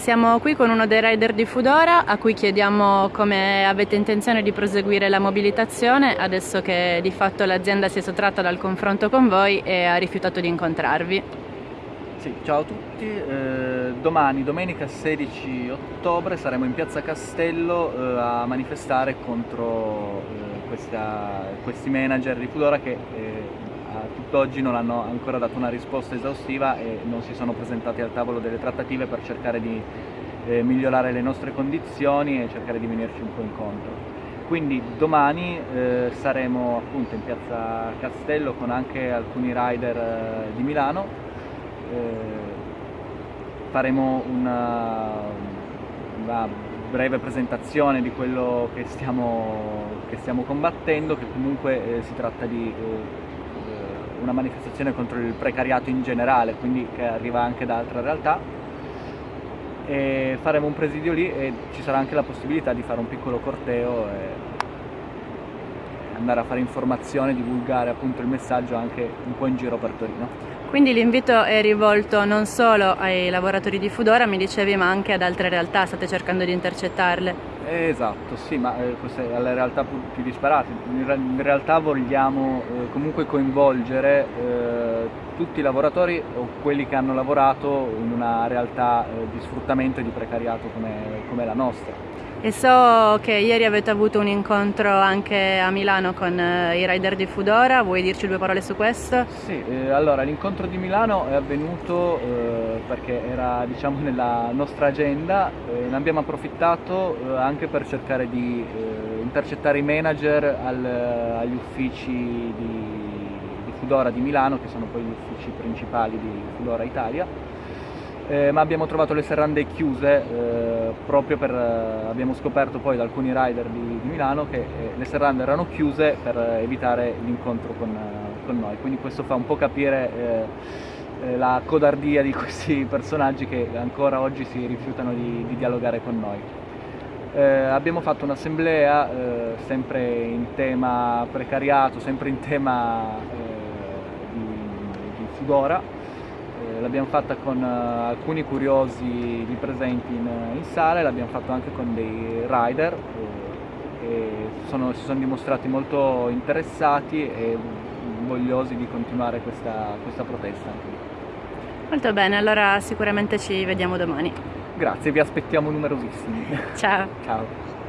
Siamo qui con uno dei rider di Fudora a cui chiediamo come avete intenzione di proseguire la mobilitazione adesso che di fatto l'azienda si è sottratta dal confronto con voi e ha rifiutato di incontrarvi. Sì, ciao a tutti, eh, domani, domenica 16 ottobre, saremo in piazza Castello eh, a manifestare contro eh, questa, questi manager di Fudora che eh, a tutt'oggi non hanno ancora dato una risposta esaustiva e non si sono presentati al tavolo delle trattative per cercare di eh, migliorare le nostre condizioni e cercare di venirci un po' incontro. Quindi domani eh, saremo appunto in piazza Castello con anche alcuni rider eh, di Milano, eh, faremo una, una, breve presentazione di quello che stiamo, che stiamo combattendo, che comunque eh, si tratta di eh, una manifestazione contro il precariato in generale, quindi che arriva anche da altre realtà. E faremo un presidio lì e ci sarà anche la possibilità di fare un piccolo corteo e andare a fare informazione, divulgare appunto il messaggio anche un po' in giro per Torino. Quindi l'invito è rivolto non solo ai lavoratori di Fudora, mi dicevi, ma anche ad altre realtà, state cercando di intercettarle. Esatto, sì, ma eh, queste alle realtà più disparate. In, realtà vogliamo eh, comunque coinvolgere eh, tutti i lavoratori o quelli che hanno lavorato in una realtà eh, di sfruttamento e di precariato come, come la nostra. E so che ieri avete avuto un incontro anche a Milano con eh, i rider di Fudora, vuoi dirci due parole su questo? Sì, eh, allora l'incontro di Milano è avvenuto eh, perché era diciamo nella nostra agenda, eh, ne abbiamo approfittato eh, anche per cercare di intercettare i manager al, agli uffici di Fudora di Milano, che sono poi gli uffici principali di Fudora Italia eh, ma abbiamo trovato le serrande chiuse eh, proprio per, eh, abbiamo scoperto poi da alcuni rider di, di Milano che eh, le serrande erano chiuse per evitare l'incontro con, eh, con, noi, quindi questo fa un po' capire eh, la codardia di questi personaggi che ancora oggi si rifiutano di, di dialogare con noi. abbiamo fatto un'assemblea sempre in tema precariato, sempre in tema di, di Fudora, eh, l'abbiamo fatta con uh, alcuni curiosi lì presenti in, in sala e l'abbiamo fatto anche con dei rider eh, e sono, si sono dimostrati molto interessati e vogliosi di continuare questa, questa protesta. Molto bene, allora sicuramente ci vediamo domani. Grazie, vi aspettiamo numerosissimi. Ciao. Ciao.